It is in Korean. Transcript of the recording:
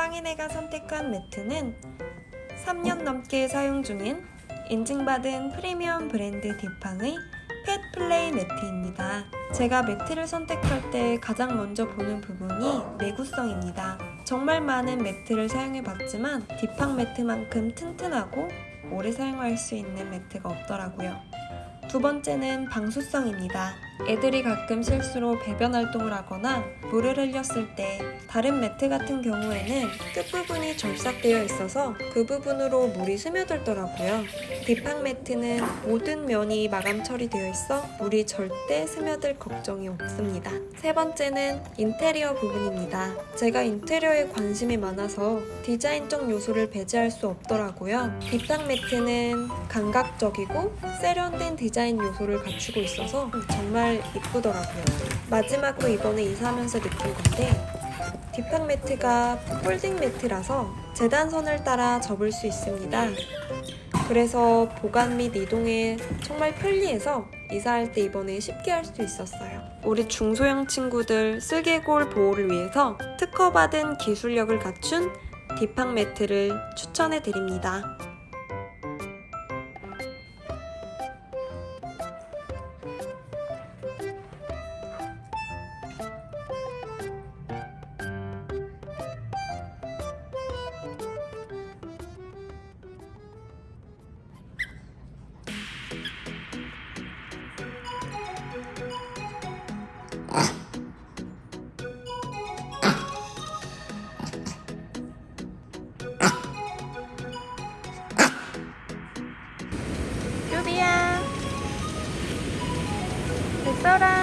빵이네가 선택한 매트는 3년 넘게 사용 중인 인증받은 프리미엄 브랜드 디팡의 펫 플레이 매트입니다. 제가 매트를 선택할 때 가장 먼저 보는 부분이 내구성입니다. 정말 많은 매트를 사용해봤지만 디팡 매트만큼 튼튼하고 오래 사용할 수 있는 매트가 없더라고요. 두 번째는 방수성입니다. 애들이 가끔 실수로 배변 활동을 하거나 물을 흘렸을 때 다른 매트 같은 경우에는 끝부분이 절삭되어 있어서 그 부분으로 물이 스며들더라고요. 디팡 매트는 모든 면이 마감 처리되어 있어 물이 절대 스며들 걱정이 없습니다. 세 번째는 인테리어 부분입니다. 제가 인테리어에 관심이 많아서 디자인적 요소를 배제할 수 없더라고요. 디팡 매트는 감각적이고 세련된 디자인 요소를 갖추고 있어서 정말 이쁘더라고요. 마지막으로 이번에 이사하면서 느낀 건데 뒷판 매트가 폴딩 매트라서 재단선을 따라 접을 수 있습니다. 그래서 보관 및 이동에 정말 편리해서 이사할 때 이번에 쉽게 할 수 있었어요. 우리 중소형 친구들 슬개골 보호를 위해서 특허받은 기술력을 갖춘 디팡 매트를 추천해 드립니다. 뚜비야 됐어라